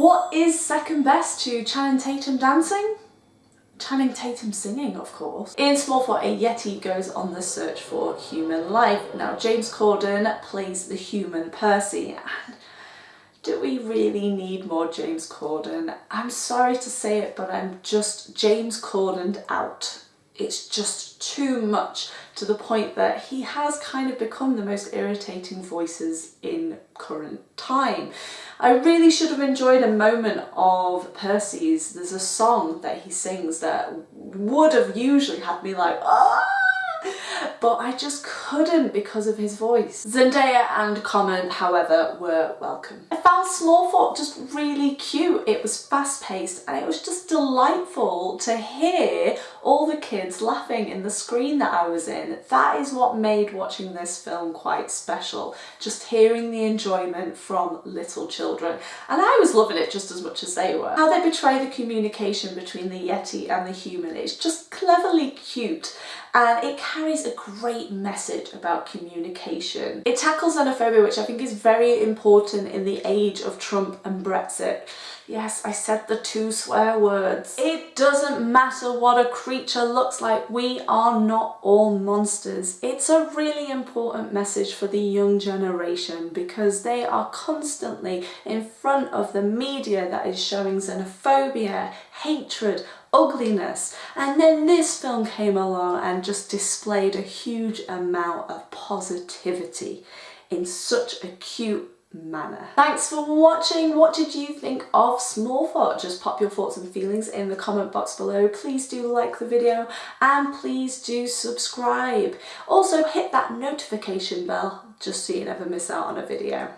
What is second best to Channing Tatum dancing? Channing Tatum singing, of course. In Smallfoot, a Yeti goes on the search for human life. Now, James Corden plays the human Percy, and do we really need more James Corden? I'm sorry to say it, but I'm just James Corden out it's just too much to the point that he has kind of become the most irritating voices in current time. I really should have enjoyed a moment of Percy's. There's a song that he sings that would have usually had me like, ah! But I just couldn't because of his voice. Zendaya and Common, however, were welcome. I found Smallfoot just really cute. It was fast paced and it was just delightful to hear all the kids laughing in the screen that I was in. That is what made watching this film quite special, just hearing the enjoyment from little children. And I was loving it just as much as they were. How they betray the communication between the Yeti and the human, it's just cleverly cute and it carries a great message about communication. It tackles xenophobia which I think is very important in the age of Trump and Brexit. Yes, I said the two swear words. It doesn't matter what a creature looks like, we are not all monsters. It's a really important message for the young generation because they are constantly in front of the media that is showing xenophobia, hatred, ugliness. And then this film came along and just displayed a huge amount of positivity in such a cute manner. Thanks for watching. What did you think of Small Smallfoot? Just pop your thoughts and feelings in the comment box below. Please do like the video and please do subscribe. Also hit that notification bell just so you never miss out on a video.